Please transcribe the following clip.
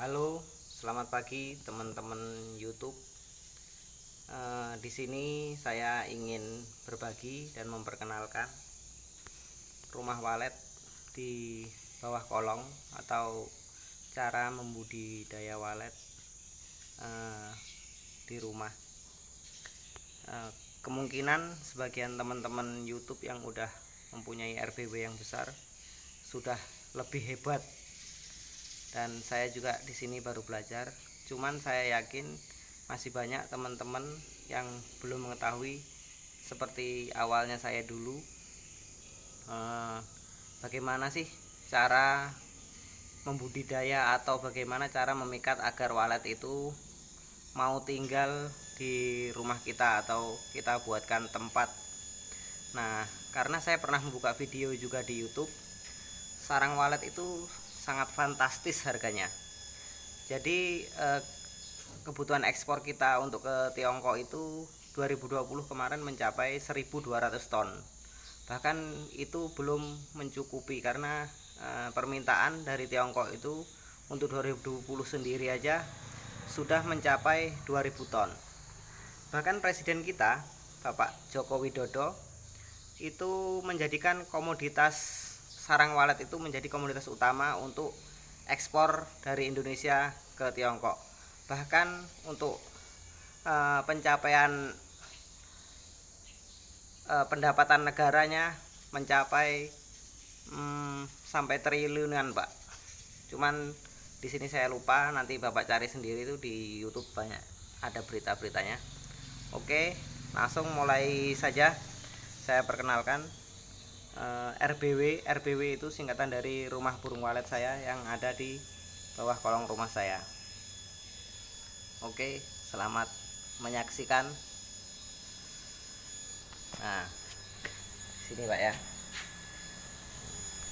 Halo, selamat pagi teman-teman YouTube. Eh, di sini saya ingin berbagi dan memperkenalkan rumah walet di bawah kolong atau cara membudidaya walet eh, di rumah. Eh, kemungkinan sebagian teman-teman YouTube yang udah mempunyai RBW yang besar sudah lebih hebat dan saya juga di sini baru belajar. Cuman saya yakin masih banyak teman-teman yang belum mengetahui seperti awalnya saya dulu. Eh, bagaimana sih cara membudidaya atau bagaimana cara memikat agar walet itu mau tinggal di rumah kita atau kita buatkan tempat? Nah karena saya pernah membuka video juga di YouTube sarang walet itu sangat fantastis harganya. Jadi eh, kebutuhan ekspor kita untuk ke Tiongkok itu 2020 kemarin mencapai 1200 ton. Bahkan itu belum mencukupi karena eh, permintaan dari Tiongkok itu untuk 2020 sendiri aja sudah mencapai 2000 ton. Bahkan presiden kita Bapak Joko Widodo itu menjadikan komoditas sarang walet itu menjadi komoditas utama untuk ekspor dari Indonesia ke Tiongkok. Bahkan untuk uh, pencapaian uh, pendapatan negaranya mencapai um, sampai triliunan, Pak. Cuman di sini saya lupa, nanti Bapak cari sendiri itu di YouTube banyak ada berita-beritanya. Oke, langsung mulai saja saya perkenalkan uh, eh, RBW RBW itu singkatan dari rumah burung walet saya yang ada di bawah kolong rumah saya. Oke selamat menyaksikan. Nah sini pak ya